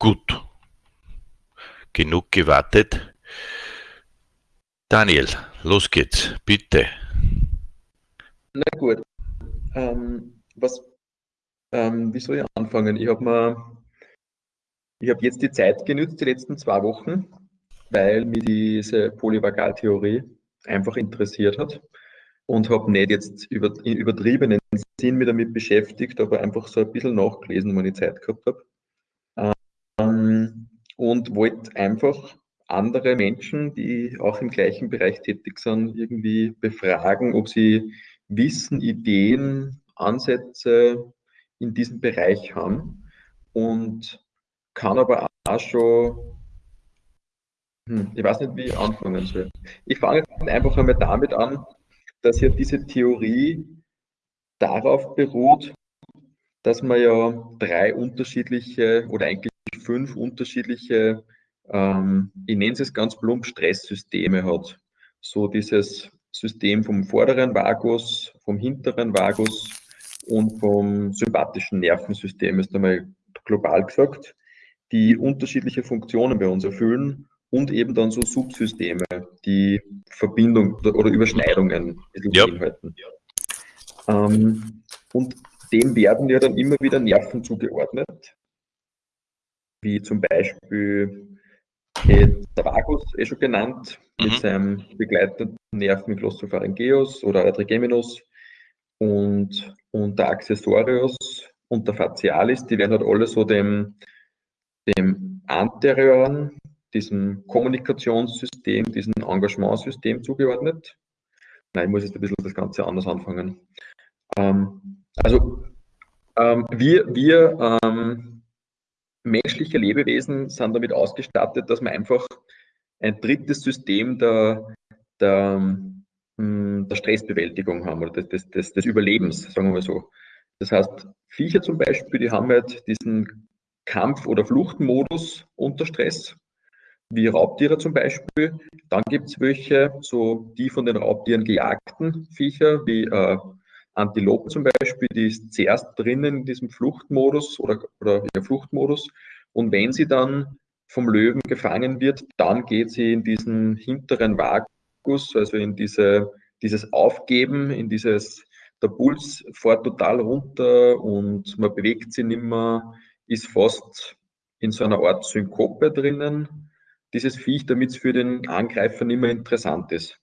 Gut. Genug gewartet. Daniel, los geht's, bitte. Na gut. Ähm, was, ähm, wie soll ich anfangen? Ich habe mir, jetzt die Zeit genützt, die letzten zwei Wochen, weil mir diese Polyvagaltheorie einfach interessiert hat und habe nicht jetzt über, in übertriebenen Sinn mich damit beschäftigt, aber einfach so ein bisschen nachgelesen, wenn ich Zeit gehabt habe und wollte einfach andere Menschen, die auch im gleichen Bereich tätig sind, irgendwie befragen, ob sie Wissen, Ideen, Ansätze in diesem Bereich haben und kann aber auch schon, hm, ich weiß nicht, wie ich anfangen soll. Ich fange einfach einmal damit an, dass ja diese Theorie darauf beruht, dass man ja drei unterschiedliche oder eigentlich fünf unterschiedliche, ähm, ich nenne es ganz plump, Stresssysteme hat. So dieses System vom vorderen Vagus, vom hinteren Vagus und vom sympathischen Nervensystem, ist einmal global gesagt, die unterschiedliche Funktionen bei uns erfüllen und eben dann so Subsysteme, die Verbindung oder Überschneidungen ja. beinhalten. Ähm, und dem werden ja dann immer wieder Nerven zugeordnet wie zum Beispiel der Vagus, eh schon genannt, mhm. mit seinem begleitenden Nerven Glossopharyngeus oder Trigeminus und, und der Accessorius und der Facialis, die werden halt alle so dem, dem anterioren, diesem Kommunikationssystem, diesem Engagementsystem zugeordnet. Nein, ich muss jetzt ein bisschen das Ganze anders anfangen. Ähm, also ähm, wir, wir ähm, menschliche Lebewesen sind damit ausgestattet, dass man einfach ein drittes System der, der, hm, der Stressbewältigung haben oder des, des, des Überlebens, sagen wir so. Das heißt, Viecher zum Beispiel, die haben halt diesen Kampf- oder Fluchtmodus unter Stress, wie Raubtiere zum Beispiel. Dann gibt es welche, so die von den Raubtieren gejagten Viecher, wie äh, Antilope zum Beispiel, die ist zuerst drinnen in diesem Fluchtmodus oder, oder ja, Fluchtmodus. Und wenn sie dann vom Löwen gefangen wird, dann geht sie in diesen hinteren Vagus, also in diese, dieses Aufgeben, in dieses, der Puls fährt total runter und man bewegt sich nicht mehr, ist fast in so einer Art Synkope drinnen, dieses Viech, damit es für den Angreifer nicht mehr interessant ist.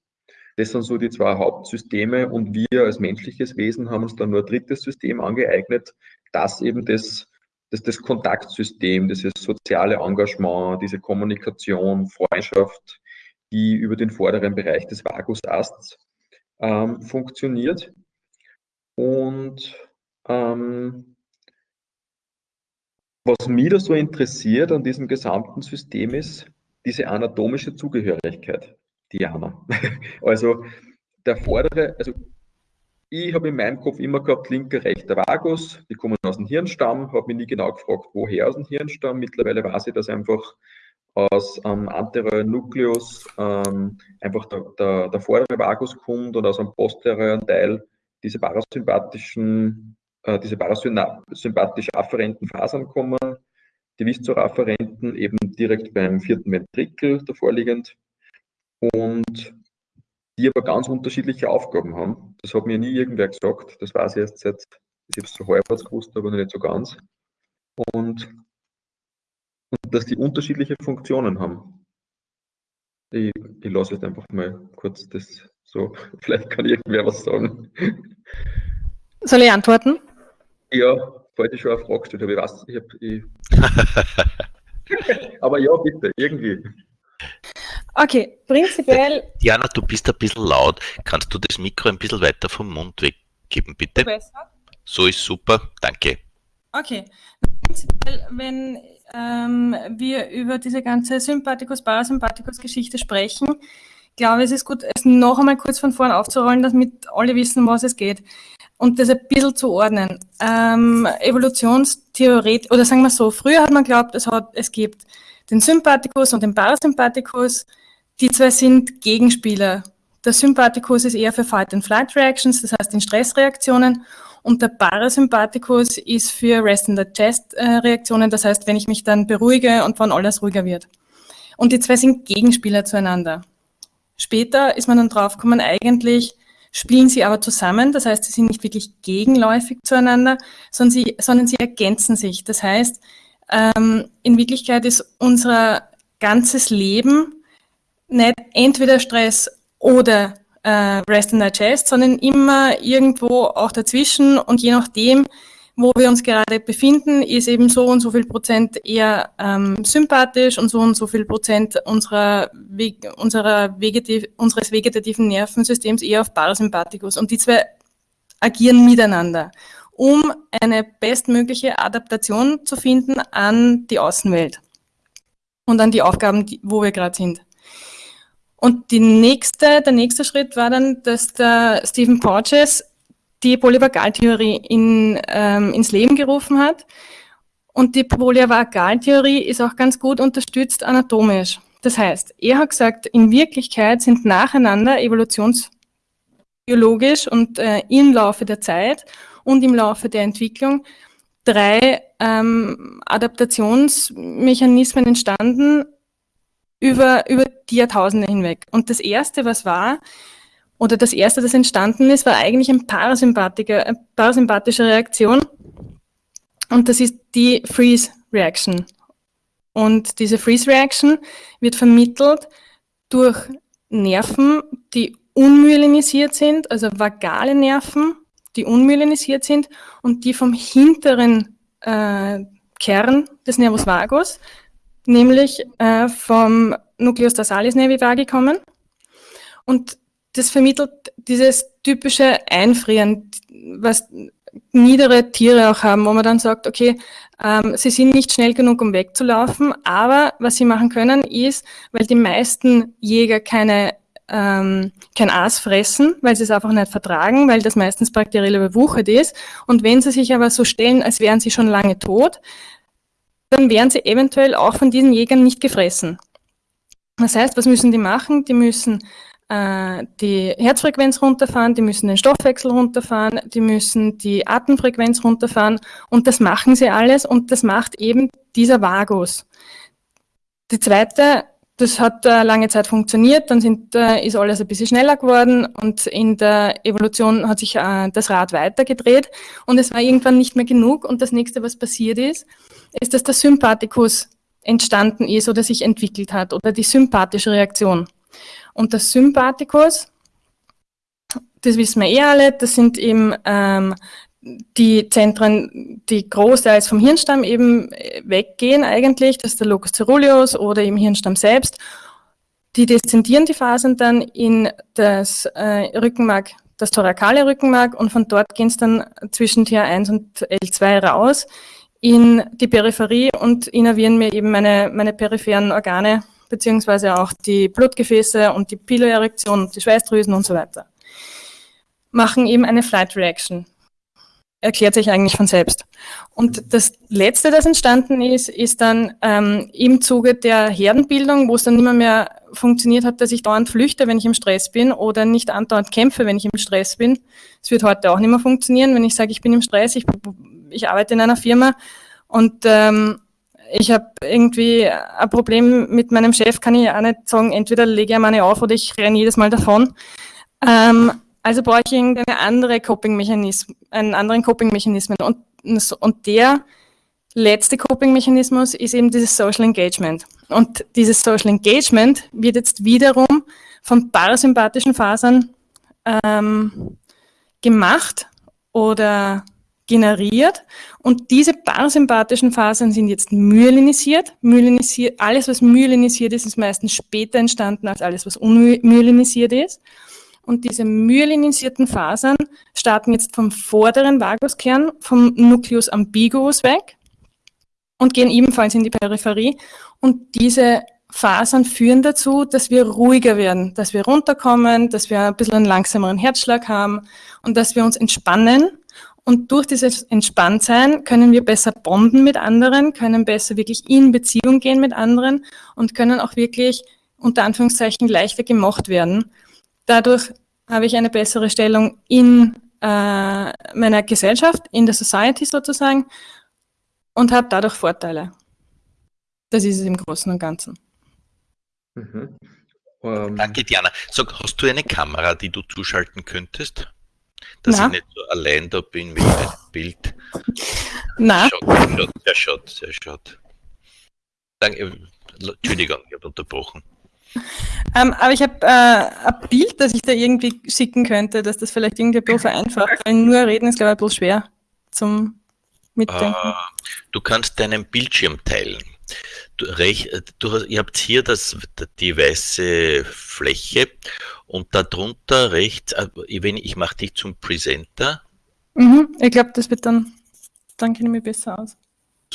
Das sind so die zwei Hauptsysteme und wir als menschliches Wesen haben uns dann nur ein drittes System angeeignet, das eben das, das, das Kontaktsystem, dieses soziale Engagement, diese Kommunikation, Freundschaft, die über den vorderen Bereich des Vagusasts ähm, funktioniert. Und ähm, was mich da so interessiert an diesem gesamten System ist, diese anatomische Zugehörigkeit. Diana. Also der vordere, also ich habe in meinem Kopf immer gehabt, linker, rechter Vagus, die kommen aus dem Hirnstamm, habe mich nie genau gefragt, woher aus dem Hirnstamm. Mittlerweile weiß ich, dass einfach aus ähm, anterioren Nucleus ähm, einfach der, der, der, vordere Vagus kommt und aus einem posterioren Teil diese parasympathischen, äh, diese parasympathisch afferenten Fasern kommen, die viszeroafferenten eben direkt beim vierten Ventrikel davor liegend und die aber ganz unterschiedliche Aufgaben haben. Das hat mir nie irgendwer gesagt. Das weiß ich erst seit, ich habe es so halbwegs gewusst, aber noch nicht so ganz. Und, und dass die unterschiedliche Funktionen haben. Ich, ich lasse jetzt einfach mal kurz das so, vielleicht kann irgendwer was sagen. Soll ich antworten? Ja, falls ich schon eine Frage gestellt habe, ich weiß, ich habe. Ich aber ja, bitte, irgendwie. Okay, prinzipiell. Diana, du bist ein bisschen laut. Kannst du das Mikro ein bisschen weiter vom Mund weggeben, bitte? Besser? So ist super, danke. Okay, prinzipiell, wenn ähm, wir über diese ganze Sympathikus-Parasympathikus-Geschichte sprechen, glaube ich, es ist gut, es noch einmal kurz von vorn aufzurollen, damit alle wissen, was es geht. Und das ein bisschen zu ordnen. Ähm, Evolutionstheorie, oder sagen wir so, früher hat man geglaubt, es, hat, es gibt den Sympathikus und den Parasympathikus. Die zwei sind Gegenspieler. Der Sympathikus ist eher für Fight-and-Flight-Reactions, das heißt in Stressreaktionen, Und der Parasympathikus ist für Rest and Digest äh, Reaktionen, das heißt, wenn ich mich dann beruhige und wann alles ruhiger wird. Und die zwei sind Gegenspieler zueinander. Später ist man dann draufgekommen, eigentlich spielen sie aber zusammen, das heißt, sie sind nicht wirklich gegenläufig zueinander, sondern sie, sondern sie ergänzen sich. Das heißt, ähm, in Wirklichkeit ist unser ganzes Leben nicht entweder Stress oder äh, Rest and Digest, sondern immer irgendwo auch dazwischen und je nachdem, wo wir uns gerade befinden, ist eben so und so viel Prozent eher ähm, sympathisch und so und so viel Prozent unserer, unserer Vegetativ unseres vegetativen Nervensystems eher auf Parasympathikus. Und die zwei agieren miteinander, um eine bestmögliche Adaptation zu finden an die Außenwelt und an die Aufgaben, wo wir gerade sind. Und die nächste, der nächste Schritt war dann, dass der Stephen Porges die Polyvagaltheorie in, ähm, ins Leben gerufen hat. Und die Polyvagaltheorie ist auch ganz gut unterstützt anatomisch. Das heißt, er hat gesagt, in Wirklichkeit sind nacheinander evolutionsbiologisch und äh, im Laufe der Zeit und im Laufe der Entwicklung drei ähm, Adaptationsmechanismen entstanden, über, über die Jahrtausende hinweg. Und das erste, was war, oder das erste, das entstanden ist, war eigentlich ein Parasympathiker, eine parasympathische Reaktion. Und das ist die Freeze Reaction. Und diese Freeze Reaction wird vermittelt durch Nerven, die unmyelinisiert sind, also vagale Nerven, die unmyelinisiert sind und die vom hinteren äh, Kern des Nervus vagus nämlich äh, vom Nucleus dorsalis nervi kommen. Und das vermittelt dieses typische Einfrieren, was niedere Tiere auch haben, wo man dann sagt, okay, ähm, sie sind nicht schnell genug, um wegzulaufen, aber was sie machen können ist, weil die meisten Jäger keine ähm, kein Aas fressen, weil sie es einfach nicht vertragen, weil das meistens bakteriell überwuchert ist. Und wenn sie sich aber so stellen, als wären sie schon lange tot, dann werden sie eventuell auch von diesen Jägern nicht gefressen. Das heißt, was müssen die machen? Die müssen äh, die Herzfrequenz runterfahren, die müssen den Stoffwechsel runterfahren, die müssen die Atemfrequenz runterfahren und das machen sie alles und das macht eben dieser Vagus. Die zweite das hat äh, lange Zeit funktioniert, dann sind, äh, ist alles ein bisschen schneller geworden und in der Evolution hat sich äh, das Rad weitergedreht und es war irgendwann nicht mehr genug und das nächste, was passiert ist, ist, dass der Sympathikus entstanden ist oder sich entwickelt hat oder die sympathische Reaktion. Und der Sympathikus, das wissen wir eh alle, das sind eben ähm, die Zentren, die großteils vom Hirnstamm eben äh, weggehen eigentlich, das ist der Locus ceruleus oder im Hirnstamm selbst, die deszendieren die Fasern dann in das äh, Rückenmark, das thorakale Rückenmark und von dort gehen es dann zwischen TH1 und L2 raus in die Peripherie und innervieren mir eben meine, meine peripheren Organe, beziehungsweise auch die Blutgefäße und die Piloerektion, die Schweißdrüsen und so weiter. Machen eben eine Flight Reaction erklärt sich eigentlich von selbst. Und das Letzte, das entstanden ist, ist dann ähm, im Zuge der Herdenbildung, wo es dann mehr, mehr funktioniert hat, dass ich dauernd flüchte, wenn ich im Stress bin oder nicht andauernd kämpfe, wenn ich im Stress bin. Es wird heute auch nicht mehr funktionieren, wenn ich sage, ich bin im Stress, ich, ich arbeite in einer Firma und ähm, ich habe irgendwie ein Problem mit meinem Chef, kann ich auch nicht sagen, entweder lege ich meine auf oder ich renne jedes Mal davon. Ähm, also brauche ich irgendeine andere Coping-Mechanismus, einen anderen Coping-Mechanismus. Und, und der letzte Coping-Mechanismus ist eben dieses Social Engagement. Und dieses Social Engagement wird jetzt wiederum von parasympathischen Fasern ähm, gemacht oder generiert. Und diese parasympathischen Fasern sind jetzt myelinisiert. myelinisiert. Alles, was myelinisiert ist, ist meistens später entstanden als alles, was unmyelinisiert ist. Und diese myelinisierten Fasern starten jetzt vom vorderen Vaguskern, vom Nucleus ambiguus weg und gehen ebenfalls in die Peripherie. Und diese Fasern führen dazu, dass wir ruhiger werden, dass wir runterkommen, dass wir ein bisschen einen langsameren Herzschlag haben und dass wir uns entspannen. Und durch dieses Entspanntsein können wir besser bonden mit anderen, können besser wirklich in Beziehung gehen mit anderen und können auch wirklich unter Anführungszeichen leichter gemocht werden. Dadurch habe ich eine bessere Stellung in äh, meiner Gesellschaft, in der Society sozusagen und habe dadurch Vorteile. Das ist es im Großen und Ganzen. Mhm. Um. Ähm, Danke, Diana. Sag, hast du eine Kamera, die du zuschalten könntest? Dass Na? ich nicht so allein da bin mit meinem Bild. Na. Sehr schade, sehr schade. Danke, Entschuldigung, ich habe unterbrochen. Ähm, aber ich habe äh, ein Bild, das ich da irgendwie schicken könnte, dass das vielleicht irgendwie ein bisschen vereinfacht, weil nur reden ist, glaube ich, ein bisschen schwer zum Mitdenken. Ah, du kannst deinen Bildschirm teilen. Du, recht, du hast, ihr habt hier das, die weiße Fläche und darunter rechts, äh, wenn ich mache dich zum Presenter. Mhm, ich glaube, das wird dann, dann kenne ich mich besser aus.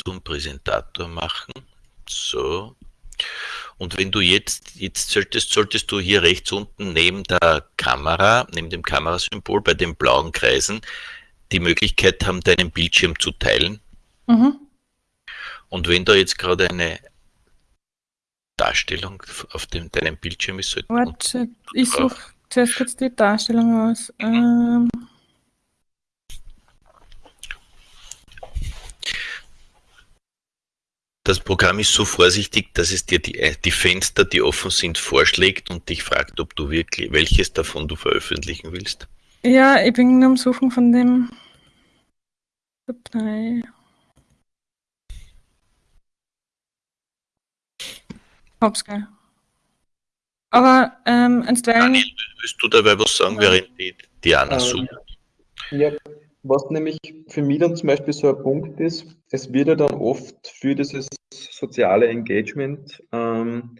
Zum Präsentator machen. So. Und wenn du jetzt, jetzt solltest, solltest du hier rechts unten neben der Kamera, neben dem Kamerasymbol bei den blauen Kreisen, die Möglichkeit haben, deinen Bildschirm zu teilen. Mhm. Und wenn da jetzt gerade eine Darstellung auf dem, deinem Bildschirm ist, sollte Warte, ich suche zuerst kurz die Darstellung aus. Ähm. Das Programm ist so vorsichtig, dass es dir die, äh, die Fenster, die offen sind, vorschlägt und dich fragt, ob du wirklich, welches davon du veröffentlichen willst. Ja, ich bin am Suchen von dem Datei. Hab's gell. Aber ähm, einstweilen. Daniel, willst du dabei was sagen, während die Diana ähm, sucht? Ja, was nämlich für mich dann zum Beispiel so ein Punkt ist, es wird ja dann oft für dieses soziale Engagement, ähm,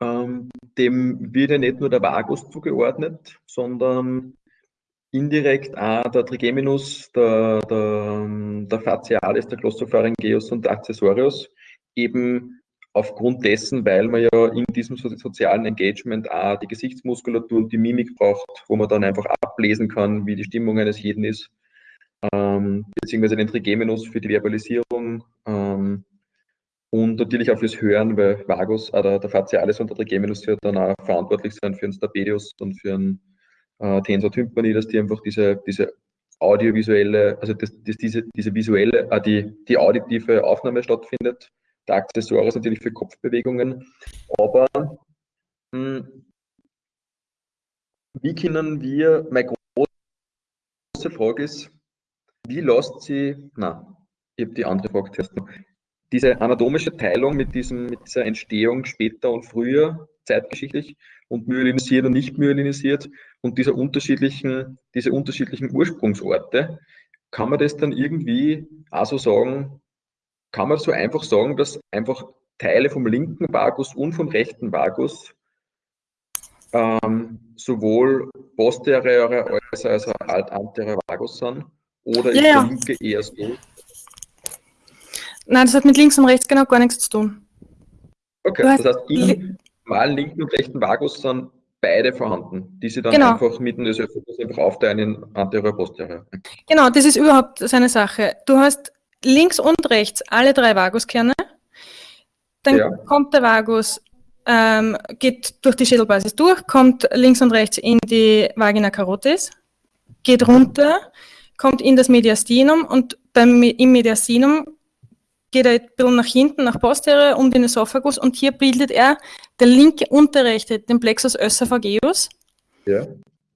ähm, dem wird ja nicht nur der Vagus zugeordnet, sondern indirekt auch der Trigeminus, der, der, der Facialis, der Glossopharyngeus und der Accessorius, eben aufgrund dessen, weil man ja in diesem sozialen Engagement auch die Gesichtsmuskulatur und die Mimik braucht, wo man dann einfach ablesen kann, wie die Stimmung eines jeden ist ähm, beziehungsweise den Trigeminus für die Verbalisierung ähm, und natürlich auch fürs Hören, weil Vagus, äh, der, der Facialis und der Trigeminus ja dann auch verantwortlich sind für den Stapedius und für den äh, Tensor Tympani, dass die einfach diese, diese audiovisuelle, also dass, dass diese, diese visuelle, äh, die, die auditive Aufnahme stattfindet. Der Accessoires natürlich für Kopfbewegungen, aber mh, hm, wie können wir, meine große Frage ist, wie lässt sie, na, ich habe die andere Frage zuerst noch. Diese anatomische Teilung mit, diesem, mit dieser Entstehung später und früher, zeitgeschichtlich, und myelinisiert und nicht myelinisiert und dieser unterschiedlichen, diese unterschiedlichen Ursprungsorte, kann man das dann irgendwie also sagen, kann man so einfach sagen, dass einfach Teile vom linken Vagus und vom rechten Vagus ähm, sowohl posteriore als auch anteriore Vagus sind? Oder ist ja, der linke eher so? Nein, das hat mit links und rechts genau gar nichts zu tun. Okay, das heißt, im normalen linken und rechten Vagus sind beide vorhanden, die sie dann genau. einfach mit dem Ösophagus einfach aufteilen in anterior, posterior. Genau, das ist überhaupt seine Sache. Du hast links und rechts alle drei Vaguskerne, dann ja. kommt der Vagus, ähm, geht durch die Schädelbasis durch, kommt links und rechts in die Vagina carotis, geht runter, kommt in das Mediastinum und beim, im Mediastinum geht er ein bisschen nach hinten, nach posterior, um den Esophagus und hier bildet er der linke und der rechte, den Plexus oesophageus. Ja.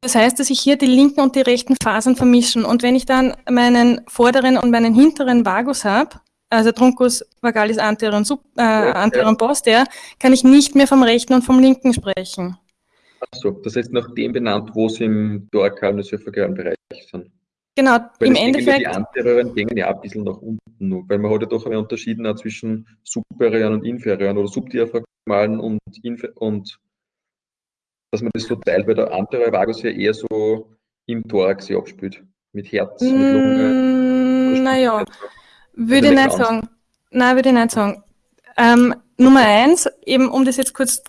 Das heißt, dass sich hier die linken und die rechten Fasern vermischen. Und wenn ich dann meinen vorderen und meinen hinteren Vagus habe, also Truncus vagalis anterior und, sub, äh, ja, anterior ja. und posterior, kann ich nicht mehr vom rechten und vom linken sprechen. Achso, das heißt nach dem benannt, wo sie im dorkalen ösophagalen Bereich sind. Genau, weil im Endeffekt. Die anterioren gehen ja ein bisschen nach unten weil man hat ja doch einen Unterschied zwischen superioren und inferioren oder subdiaphragmalen und, und dass man das so teilt, weil der anteriore Vagus ja eher so im Thorax sich abspielt. Mit Herz, mm, mit Lunge. Naja, würde ich nicht sagen. Nein, würde ich nicht sagen. Ähm, Nummer eins, eben um das jetzt kurz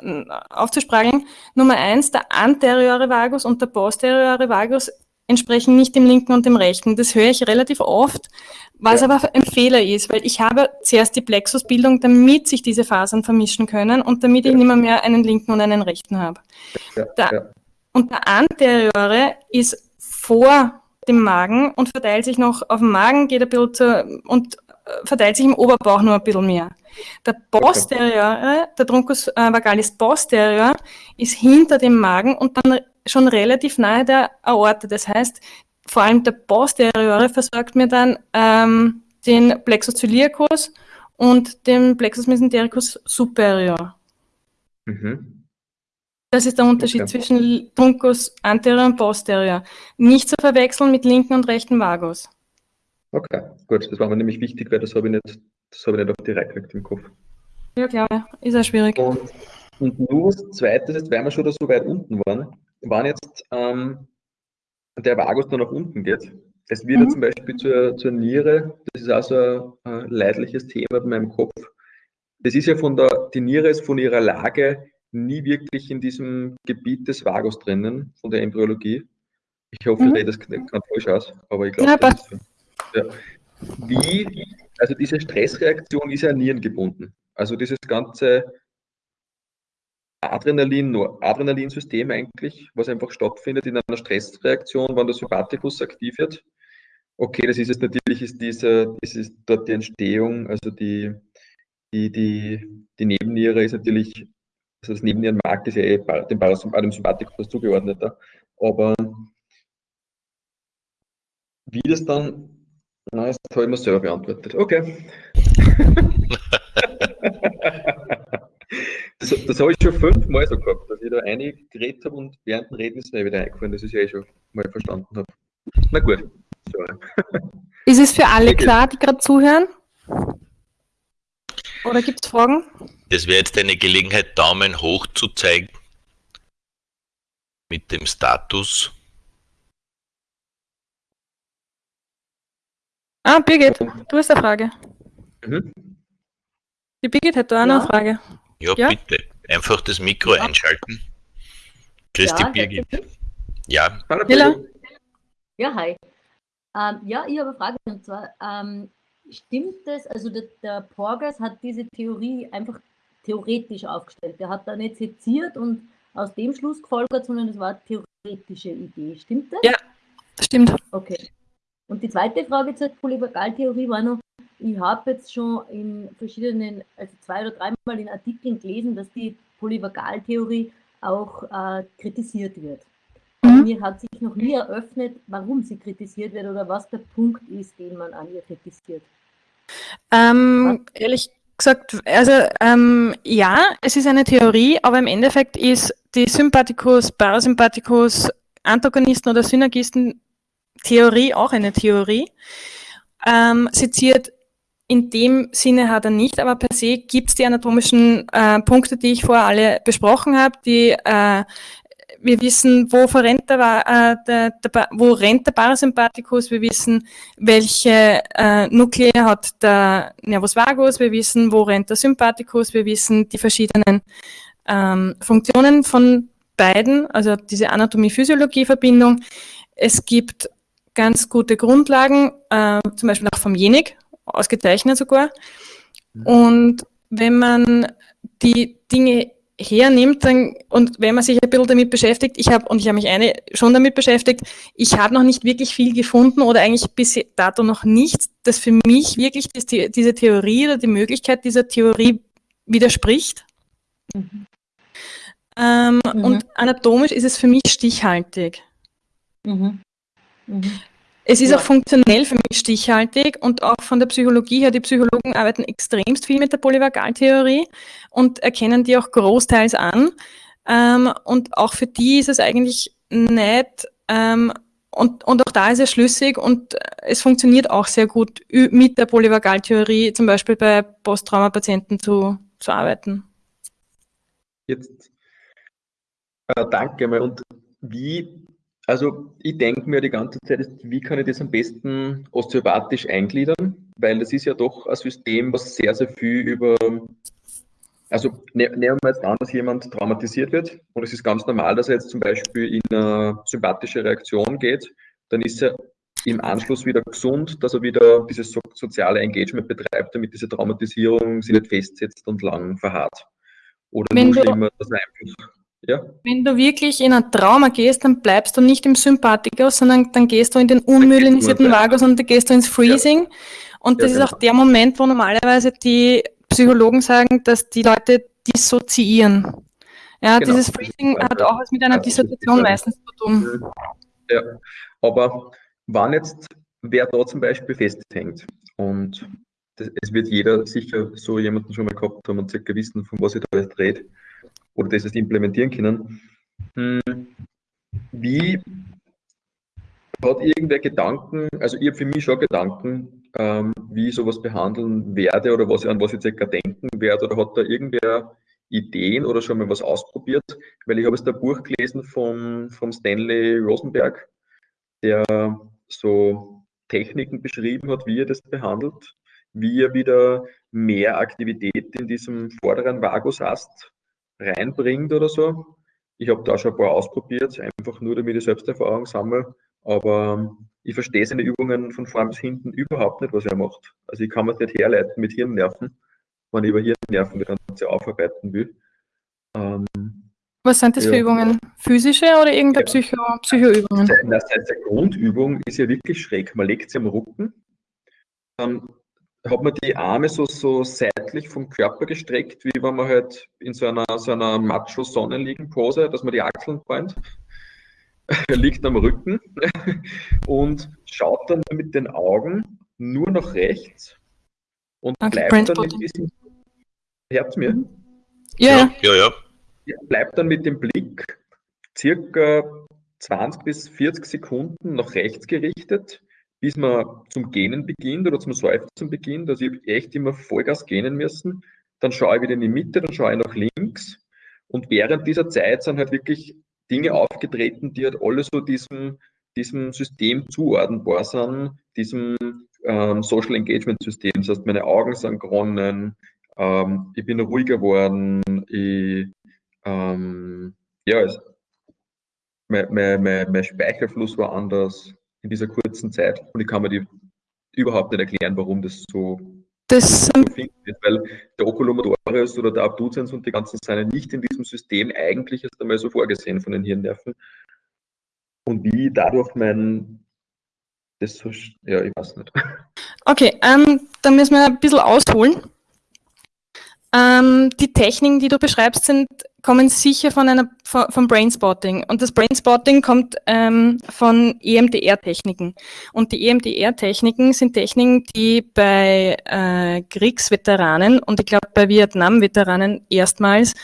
äh, aufzusprageln, Nummer eins, der anteriore Vagus und der posteriore Vagus entsprechen nicht dem linken und dem rechten. Das höre ich relativ oft, was ja. aber ein Fehler ist, weil ich habe zuerst die Plexusbildung, damit sich diese Fasern vermischen können und damit ja. ich nicht mehr, mehr einen linken und einen rechten habe. Ja. Der, und der anteriore ist vor dem Magen und verteilt sich noch auf dem Magen, geht ein bisschen zu, und äh, verteilt sich im Oberbauch nur ein bisschen mehr. Der posteriore, der Truncus äh, vagalis posterior, ist hinter dem Magen und dann schon relativ nahe der Aorta. Das heißt, vor allem der posteriore versorgt mir dann ähm, den Plexus ciliacus und den Plexus mesentericus superior. Mhm. Das ist der Unterschied okay. zwischen Truncus anterior und posterior. Nicht zu verwechseln mit linken und rechten Vagus. Okay, gut, das war mir nämlich wichtig, weil das habe ich nicht, das habe ich nicht auf die Reihe im Kopf. Ja, klar, ist ja schwierig. Und, und nur das Zweite ist, weil wir schon da so weit unten waren, wann jetzt ähm, der Vagus dann nach unten geht. Es wird mhm. zum Beispiel zur, zur Niere, das ist auch so ein, leidliches Thema in meinem Kopf. Das ist ja von der, die Niere ist von ihrer Lage nie wirklich in diesem Gebiet des Vagus drinnen, von der Embryologie. Ich hoffe, mhm. ich rede das ganz falsch aus, aber ich glaube, ja, so. ja. Wie, also diese Stressreaktion ist ja nierengebunden. Also dieses ganze Adrenalin, Adrenalinsystem eigentlich, was einfach stattfindet in einer Stressreaktion, wenn der Sympathikus aktiv wird. Okay, das ist es natürlich, ist diese, das ist dort die Entstehung, also die, die, die, die Nebenniere ist natürlich also das Nebennierenmark ist ja eh dem, dem Sympathikus zugeordnet. Aber wie das dann, na, das habe ich mir selber beantwortet. Okay. das, das habe ich schon fünfmal so gehabt, dass ich da einige geredet habe und während dem Reden ist mir wieder eingefallen, dass ich es eh schon mal verstanden habe. Na gut. So. Ist es für alle klar, die gerade zuhören? Oder gibt es Fragen? Das wäre jetzt eine Gelegenheit, Daumen hoch zu zeigen mit dem Status. Ah, Birgit, du hast eine Frage. Mhm. Die Birgit hat da auch ja. noch eine Frage. Ja, ja, bitte. Einfach das Mikro ja. einschalten. Grüß ja, Birgit. Ja. Hallo. Ja, hi. Ähm, ja, ich habe eine Frage und zwar, ähm, stimmt es, also der, der Porgas hat diese Theorie einfach theoretisch aufgestellt. Er hat da nicht seziert und aus dem Schluss gefolgert, sondern es war eine theoretische Idee. Stimmt das? Ja, stimmt. Okay. Und die zweite Frage zur Polyvagaltheorie war noch, ich habe jetzt schon in verschiedenen, also zwei oder dreimal in Artikeln gelesen, dass die Polyvagaltheorie auch äh, kritisiert wird. Mhm. Mir hat sich noch nie eröffnet, warum sie kritisiert wird oder was der Punkt ist, den man an ihr kritisiert. Ähm, ehrlich gesagt, also ähm, ja, es ist eine Theorie, aber im Endeffekt ist die Sympathikus, Parasympathikus, Antagonisten oder Synergisten Theorie auch eine Theorie. Ähm, seziert in dem Sinne hat er nicht, aber per se gibt es die anatomischen äh, Punkte, die ich vorher alle besprochen habe, die äh, wir wissen, wo verrennt der, äh, der, der, wo rennt der Parasympathikus, wir wissen, welche äh, Nuklei hat der Nervus vagus, wir wissen, wo rennt der Sympathikus, wir wissen die verschiedenen ähm, Funktionen von beiden, also diese Anatomie-Physiologie-Verbindung. Es gibt ganz gute Grundlagen, äh, zum Beispiel auch vom Jenig, ausgezeichnet sogar. Mhm. Und wenn man die Dinge hernimmt dann, und wenn man sich ein bisschen damit beschäftigt, ich habe, und ich habe mich eine schon damit beschäftigt, ich habe noch nicht wirklich viel gefunden oder eigentlich bis dato noch nichts, das für mich wirklich die, diese Theorie oder die Möglichkeit dieser Theorie widerspricht. Mhm. Ähm, mhm. Und anatomisch ist es für mich stichhaltig. Mhm. Mhm. Es ist ja. auch funktionell für mich stichhaltig und auch von der Psychologie her, die Psychologen arbeiten extremst viel mit der Polyvagaltheorie und erkennen die auch großteils an. Ähm, und auch für die ist es eigentlich nett ähm, und, und auch da ist es schlüssig und es funktioniert auch sehr gut mit der Polyvagaltheorie, zum Beispiel bei Posttraumapatienten zu, zu arbeiten. Jetzt äh, danke mal. Und wie also ich denke mir die ganze Zeit, wie kann ich das am besten osteopathisch eingliedern? Weil das ist ja doch ein System, was sehr, sehr viel über, also ne, nehmen wir jetzt an, dass jemand traumatisiert wird und es ist ganz normal, dass er jetzt zum Beispiel in eine sympathische Reaktion geht, dann ist er im Anschluss wieder gesund, dass er wieder dieses so soziale Engagement betreibt, damit diese Traumatisierung sich nicht festsetzt und lang verharrt. Oder Wenn nur schlimmer, dass er einfach Ja. Wenn du wirklich in ein Trauma gehst, dann bleibst du nicht im Sympathikus, sondern dann gehst du in den unmyelinisierten Vagus und dann gehst du ins Freezing. Ja. Und das ja, genau. ist auch der Moment, wo normalerweise die Psychologen sagen, dass die Leute dissoziieren. Ja, genau. dieses Freezing hat auch was mit einer Dissoziation meistens zu tun. Ja, aber wann jetzt wer da zum Beispiel festhängt und das, es wird jeder sicher so jemanden schon mal gehabt haben und circa wissen, von was ich da jetzt rede oder das jetzt implementieren können. Hm, wie hat irgendwer Gedanken, also ich habe für mich schon Gedanken, ähm, wie ich sowas behandeln werde oder was, an was ich circa denken werde oder hat da irgendwer Ideen oder schon mal was ausprobiert? Weil ich habe jetzt ein Buch gelesen vom, vom Stanley Rosenberg, der so Techniken beschrieben hat, wie er das behandelt, wie er wieder mehr Aktivität in diesem vorderen Vagusast reinbringt oder so. Ich habe da schon ein paar ausprobiert, einfach nur damit ich Selbsterfahrung sammle, aber ich verstehe seine Übungen von vorn bis hinten überhaupt nicht, was er macht. Also ich kann mir nicht herleiten mit Hirnnerven, wenn ich über Hirnnerven das Ganze aufarbeiten will. Ähm, was sind das ja. für Übungen? Physische oder irgendeine ja. Psycho Psychoübungen? Das heißt, die Grundübung ist ja wirklich schräg. Man legt sie am Rücken, dann hat man die Arme so, so seitlich vom Körper gestreckt, wie wenn man halt in so einer, so einer Macho-Sonnenliegen-Pose, dass man die Achseln bäumt. Er liegt am Rücken und schaut dann mit den Augen nur nach rechts und okay, bleibt dann mit diesem. Hört mir? Ja, ja, ja. Bleibt dann mit dem Blick circa 20 bis 40 Sekunden nach rechts gerichtet bis man zum Gähnen beginnt oder zum Seufzen beginnt. Also ich habe echt immer Vollgas gähnen müssen. Dann schaue ich wieder in die Mitte, dann schaue ich nach links. Und während dieser Zeit sind halt wirklich Dinge aufgetreten, die halt alle so diesem, diesem System zuordnenbar sind, diesem ähm, Social Engagement System. Das heißt, meine Augen sind geronnen, ähm, ich bin ruhiger geworden, ich, ähm, ja, es, mein, mein, mein, mein Speichelfluss war anders, in dieser kurzen Zeit. Und ich kann mir die überhaupt nicht erklären, warum das so, das, so ist, weil der Oculomotorius oder der Abducens und die ganzen seien nicht in diesem System eigentlich erst einmal so vorgesehen von den Hirnnerven. Und wie dadurch mein, das so, ja, ich weiß nicht. Okay, ähm, dann müssen wir ein bisschen ausholen. Ähm, die Techniken, die du beschreibst, sind, kommen sicher von einer, von, vom Brainspotting. Und das Brainspotting kommt ähm, von EMDR-Techniken. Und die EMDR-Techniken sind Techniken, die bei äh, Kriegsveteranen und ich glaube bei Vietnam-Veteranen erstmals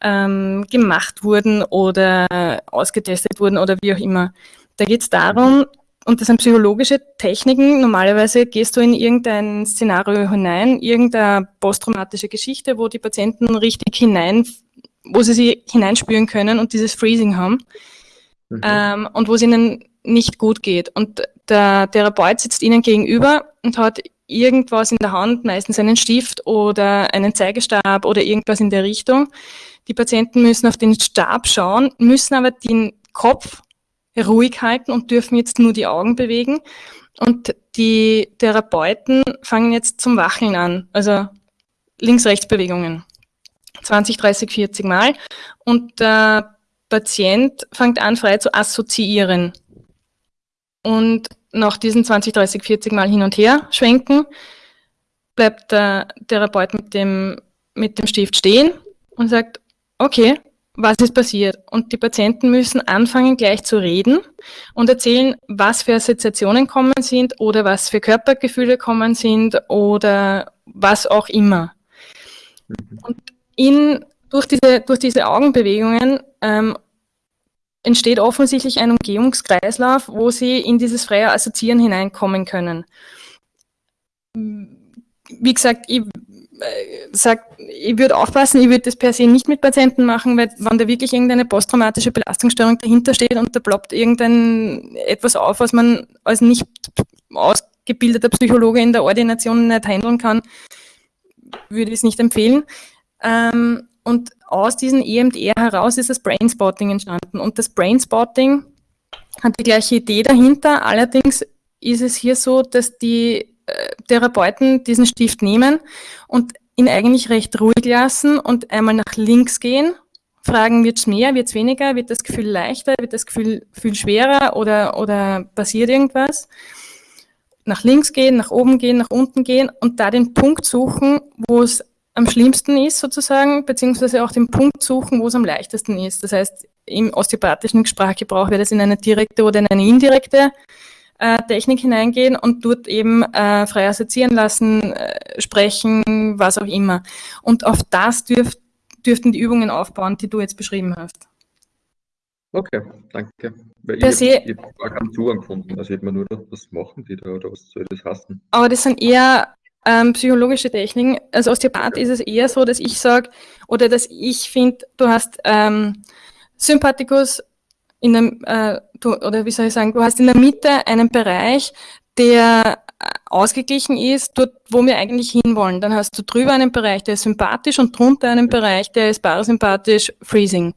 ähm, gemacht wurden oder ausgetestet wurden oder wie auch immer. Da geht es darum, und das sind psychologische Techniken. Normalerweise gehst du in irgendein Szenario hinein, irgendeine posttraumatische Geschichte, wo die Patienten richtig hinein, wo sie sich hineinspüren können und dieses Freezing haben. Mhm. Ähm, und wo es ihnen nicht gut geht. Und der Therapeut sitzt ihnen gegenüber und hat irgendwas in der Hand, meistens einen Stift oder einen Zeigestab oder irgendwas in der Richtung. Die Patienten müssen auf den Stab schauen, müssen aber den Kopf ruhig halten und dürfen jetzt nur die Augen bewegen. Und die Therapeuten fangen jetzt zum Wacheln an, also Links-Rechts-Bewegungen. 20, 30, 40 Mal. Und der Patient fängt an, frei zu assoziieren. Und nach diesen 20, 30, 40 Mal hin und her schwenken, bleibt der Therapeut mit dem, mit dem Stift stehen und sagt, okay, was ist passiert. Und die Patienten müssen anfangen, gleich zu reden und erzählen, was für Assoziationen kommen sind oder was für Körpergefühle kommen sind oder was auch immer. Mhm. Und in, durch, diese, durch diese Augenbewegungen ähm, entsteht offensichtlich ein Umgehungskreislauf, wo sie in dieses freie Assoziieren hineinkommen können. Wie gesagt, ich sagt, ich würde aufpassen, ich würde das per se nicht mit Patienten machen, weil wenn da wirklich irgendeine posttraumatische Belastungsstörung dahinter steht und da ploppt irgendein etwas auf, was man als nicht ausgebildeter Psychologe in der Ordination nicht handeln kann, würde ich es nicht empfehlen. Ähm, und aus diesem EMDR heraus ist das Brainspotting entstanden. Und das Brainspotting hat die gleiche Idee dahinter. Allerdings ist es hier so, dass die äh, Therapeuten diesen Stift nehmen und ihn eigentlich recht ruhig lassen und einmal nach links gehen, fragen, wird es mehr, wird es weniger, wird das Gefühl leichter, wird das Gefühl viel schwerer oder, oder passiert irgendwas. Nach links gehen, nach oben gehen, nach unten gehen und da den Punkt suchen, wo es am schlimmsten ist sozusagen, beziehungsweise auch den Punkt suchen, wo es am leichtesten ist. Das heißt, im osteopathischen Sprachgebrauch wird es in eine direkte oder in eine indirekte äh, Technik hineingehen und dort eben äh, frei assoziieren lassen, äh, sprechen, was auch immer. Und auf das dürf, dürften die Übungen aufbauen, die du jetzt beschrieben hast. Okay, danke. Weil per ich habe gar keinen Zugang gefunden. Also habe mir nur was machen die da oder was soll das heißen? Aber das sind eher ähm, psychologische Techniken. Als Osteopath ist es eher so, dass ich sage, oder dass ich finde, du hast ähm, Sympathikus in dem, äh, du, oder wie soll ich sagen, du hast in der Mitte einen Bereich, der äh, ausgeglichen ist, dort, wo wir eigentlich hinwollen. Dann hast du drüber einen Bereich, der ist sympathisch und drunter einen Bereich, der ist parasympathisch, freezing.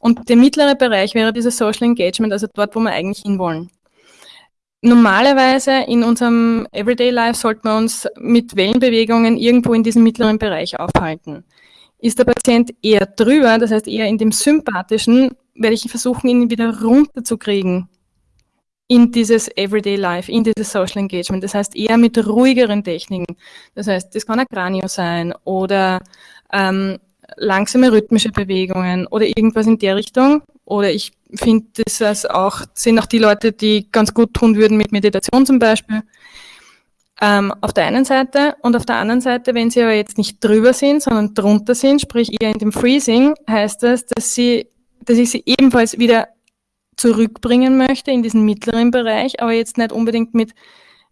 Und der mittlere Bereich wäre dieses Social Engagement, also dort, wo wir eigentlich hinwollen. Normalerweise in unserem Everyday Life sollten wir uns mit Wellenbewegungen irgendwo in diesem mittleren Bereich aufhalten. Ist der Patient eher drüber, das heißt eher in dem sympathischen, werde ich versuchen, ihn wieder runterzukriegen in dieses Everyday Life, in dieses Social Engagement. Das heißt eher mit ruhigeren Techniken. Das heißt, das kann ein Kranio sein oder ähm, langsame rhythmische Bewegungen oder irgendwas in der Richtung. Oder ich finde, das auch, sind auch die Leute, die ganz gut tun würden mit Meditation zum Beispiel. Ähm, auf der einen Seite und auf der anderen Seite, wenn sie aber jetzt nicht drüber sind, sondern drunter sind, sprich eher in dem Freezing, heißt das, dass sie, dass ich sie ebenfalls wieder zurückbringen möchte in diesen mittleren Bereich, aber jetzt nicht unbedingt mit,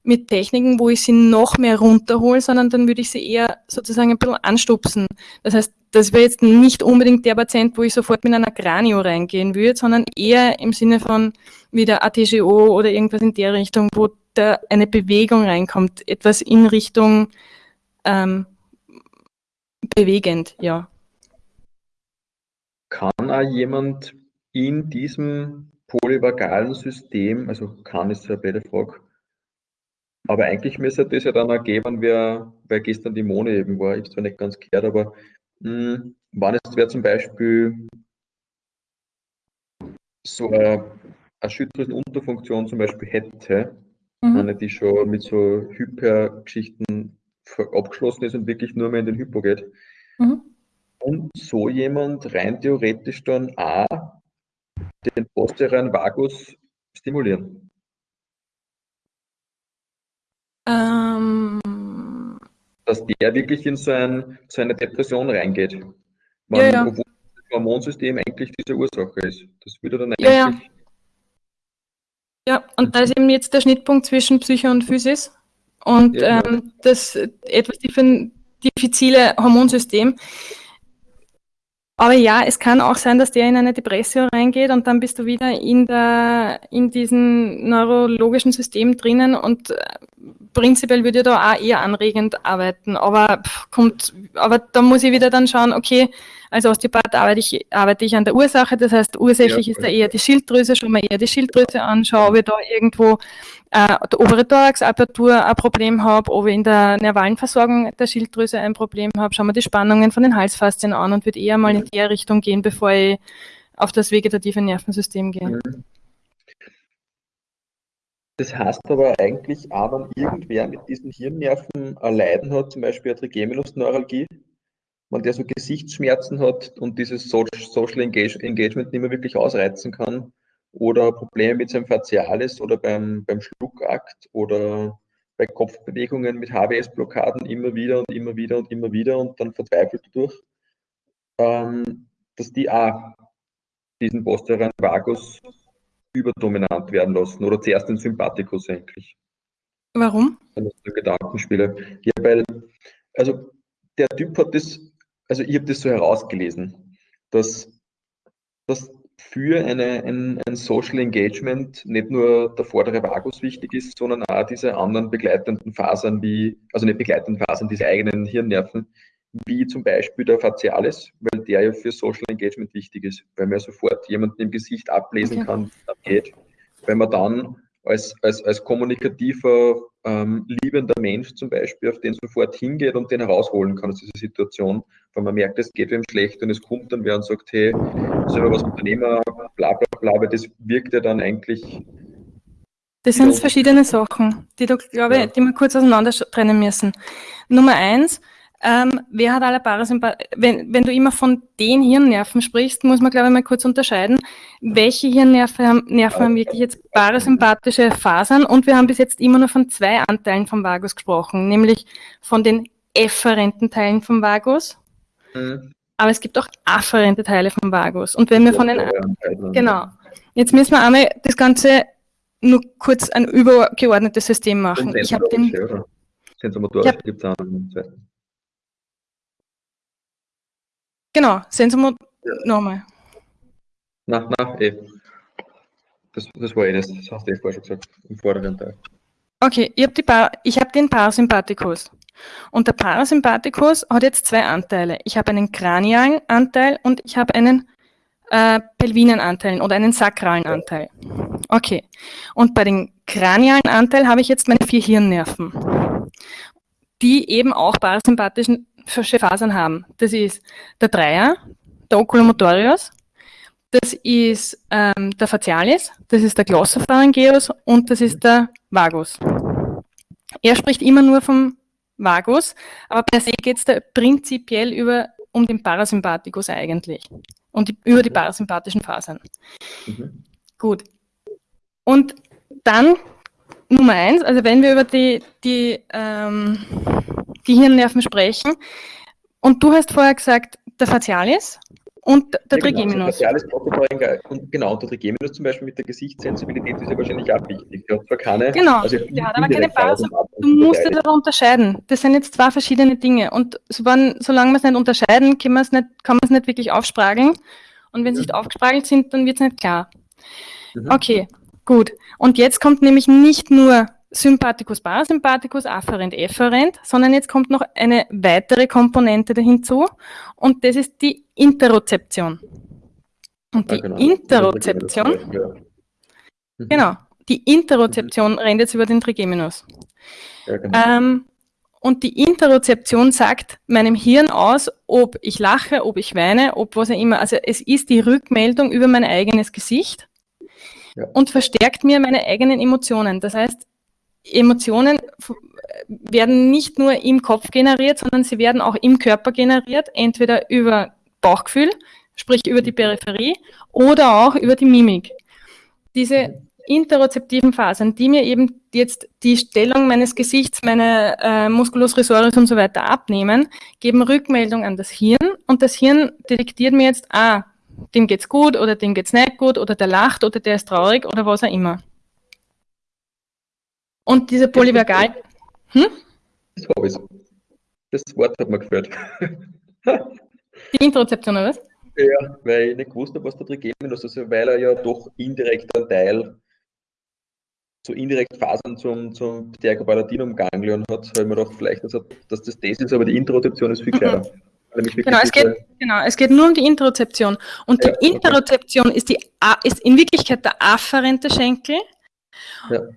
mit Techniken, wo ich sie noch mehr runterhole, sondern dann würde ich sie eher sozusagen ein bisschen anstupsen. Das heißt, das wäre jetzt nicht unbedingt der Patient, wo ich sofort mit einer Kranio reingehen würde, sondern eher im Sinne von wieder ATGO oder irgendwas in der Richtung, wo da eine Bewegung reinkommt, etwas in Richtung ähm, bewegend, ja. Kann auch jemand in diesem polyvagalen System, also kann ist eine blöde Frage, aber eigentlich müsste das ja dann ergeben, wer, wer gestern die Mone eben war. Ich habe zwar nicht ganz gehört, aber mh, hm, wann es wer zum Beispiel so eine, eine Schilddrüsenunterfunktion zum Beispiel hätte, mhm. eine, die schon mit so Hyper-Geschichten abgeschlossen ist und wirklich nur mehr in den Hypo geht. Mhm. Und so jemand rein theoretisch dann auch den posteriren Vagus stimulieren. Ähm, Dass der wirklich in so, ein, so eine Depression reingeht. Man, ja, ja. Obwohl das Hormonsystem eigentlich diese Ursache ist. Das würde dann ja, eigentlich. Ja. und da ist eben jetzt der Schnittpunkt zwischen Psyche und Physis. Und ja, ähm, das etwas diffizile Hormonsystem aber ja, es kann auch sein, dass der in eine Depression reingeht und dann bist du wieder in der, in diesem neurologischen System drinnen und äh, prinzipiell würde ich da auch eher anregend arbeiten. Aber pff, kommt, aber da muss ich wieder dann schauen, okay, als Osteopath arbeite ich, arbeite ich an der Ursache, das heißt, ursächlich ja. ist da eher die Schilddrüse, schau mal eher die Schilddrüse an, schau, ob ich da irgendwo äh, der obere Thoraxapertur ein Problem habe, ob ich in der nervalen Versorgung der Schilddrüse ein Problem habe, schauen wir die Spannungen von den Halsfaszien an und würde eher mal in die Richtung gehen, bevor ich auf das vegetative Nervensystem gehe. Mhm. Das heißt aber eigentlich auch, wenn irgendwer mit diesen Hirnnerven ein Leiden hat, zum Beispiel eine Trigeminusneuralgie, wenn der so Gesichtsschmerzen hat und dieses Social Engagement nicht mehr wirklich ausreizen kann oder Probleme mit seinem Facialis oder beim, beim Schluckakt oder bei Kopfbewegungen mit HWS-Blockaden immer wieder und immer wieder und immer wieder und dann verzweifelt durch, ähm, dass die auch diesen posteriorischen Vagus überdominant werden lassen oder zuerst den Sympathikus eigentlich. Warum? Gedankenspiele. Ja, weil, also der Typ hat das also ich habe das so herausgelesen, dass, dass für eine, ein, ein Social Engagement nicht nur der vordere Vagus wichtig ist, sondern auch diese anderen begleitenden Fasern wie, also nicht begleitenden Fasern, diese eigenen Hirnnerven, wie zum Beispiel der Facialis, weil der ja für Social Engagement wichtig ist, weil man sofort jemanden im Gesicht ablesen okay. kann, geht. Wenn man dann als, als, als kommunikativer ähm, liebender Mensch zum Beispiel auf den sofort hingeht und den herausholen kann aus dieser Situation, weil man merkt, es geht wem schlecht und es kommt dann wer und sagt, hey, selber was Unternehmer, bla bla bla, aber das wirkt ja dann eigentlich. Das sind verschiedene Sachen, die, du, glaube ja. die wir kurz auseinander trennen müssen. Nummer eins, ähm, wer hat alle Parasympathie? Wenn, wenn du immer von den Hirnnerven sprichst, muss man, glaube ich, mal kurz unterscheiden, welche Hirnnerven haben, Nerven haben wirklich jetzt parasympathische Fasern und wir haben bis jetzt immer nur von zwei Anteilen vom Vagus gesprochen, nämlich von den efferenten Teilen vom Vagus, mhm. aber es gibt auch afferente Teile vom Vagus. Und wenn wir von den... Genau. Jetzt müssen wir einmal das Ganze nur kurz ein übergeordnetes System machen. Ich habe den... Sensomotorisch gibt es einen zweiten. Genau, Sensomotor. Ja. Nochmal. Na, na, eh. Das, das war eh das, das hast du eh vorher schon gesagt, im vorderen Teil. Okay, ich habe hab den Parasympathikus. Und der Parasympathikus hat jetzt zwei Anteile. Ich habe einen kranialen Anteil und ich habe einen äh, pelvinen Anteil oder einen sakralen Anteil. Okay. Und bei dem kranialen Anteil habe ich jetzt meine vier Hirnnerven, die eben auch parasympathischen Fasern haben. Das ist der Dreier, der Oculomotorius, das ist ähm, der Facialis, das ist der Glossopharyngeus und das ist der Vagus. Er spricht immer nur vom Vagus, aber per se geht es da prinzipiell über, um den Parasympathikus eigentlich und die, über die parasympathischen Fasern. Mhm. Gut. Und dann Nummer eins, also wenn wir über die, die ähm, die Hirnnerven sprechen. Und du hast vorher gesagt, der Facialis und der ja, Trigeminus. Genau, Facialis, und genau, der Trigeminus zum Beispiel mit der Gesichtssensibilität ist ja wahrscheinlich auch wichtig. Der hat zwar keine, genau, also der hat aber keine Pause. Du musst es aber unterscheiden. Das sind jetzt zwei verschiedene Dinge. Und solange wir es nicht unterscheiden, kann man es nicht, kann man es nicht wirklich aufsprageln. Und wenn sie nicht aufgespragelt sind, dann wird es nicht klar. Mhm. Okay, gut. Und jetzt kommt nämlich nicht nur Sympathikus, Parasympathikus, Afferent, Efferent, sondern jetzt kommt noch eine weitere Komponente hinzu und das ist die Interozeption. Und die ja, genau. Interozeption, mhm. genau, die Interozeption mhm. rennt jetzt über den Trigeminus. Ja, genau. ähm, und die Interozeption sagt meinem Hirn aus, ob ich lache, ob ich weine, ob was auch immer. Also es ist die Rückmeldung über mein eigenes Gesicht ja. und verstärkt mir meine eigenen Emotionen. Das heißt, Emotionen werden nicht nur im Kopf generiert, sondern sie werden auch im Körper generiert, entweder über Bauchgefühl, sprich über die Peripherie, oder auch über die Mimik. Diese interozeptiven Phasen, die mir eben jetzt die Stellung meines Gesichts, meine äh, Musculus risorius und so weiter abnehmen, geben Rückmeldung an das Hirn und das Hirn detektiert mir jetzt, ah, dem geht's gut oder dem geht's nicht gut oder der lacht oder der ist traurig oder was auch immer. Und diese Polyvagal. Hm? Das habe ich. Das Wort hat mir gefällt. Die Interozeption, oder was? Ja, weil ich nicht gewusst habe, was da drin geben ist, also weil er ja doch indirekt einen Teil, so indirekt Fasern zum, zum Stercopalatinum-Ganglion hat, ich mir gedacht, vielleicht, dass, dass das das ist, aber die Interozeption ist viel mhm. kleiner. Genau es, geht, genau, es geht nur um die Interozeption. Und ja, die Interozeption okay. ist, die, ist in Wirklichkeit der afferente Schenkel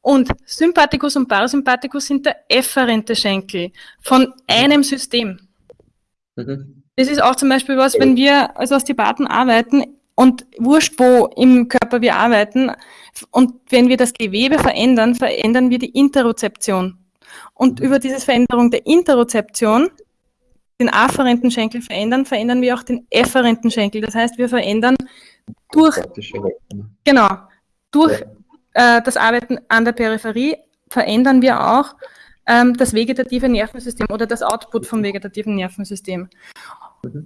und Sympathikus und Parasympathikus sind der efferente Schenkel von einem System. Mhm. Das ist auch zum Beispiel was, wenn wir als Osteopathen arbeiten und wurscht, wo im Körper wir arbeiten, und wenn wir das Gewebe verändern, verändern wir die Interozeption. Und mhm. über diese Veränderung der Interozeption, den afferenten Schenkel verändern, verändern wir auch den efferenten Schenkel. Das heißt, wir verändern durch, genau, durch ja äh, das Arbeiten an der Peripherie verändern wir auch ähm, das vegetative Nervensystem oder das Output vom vegetativen Nervensystem.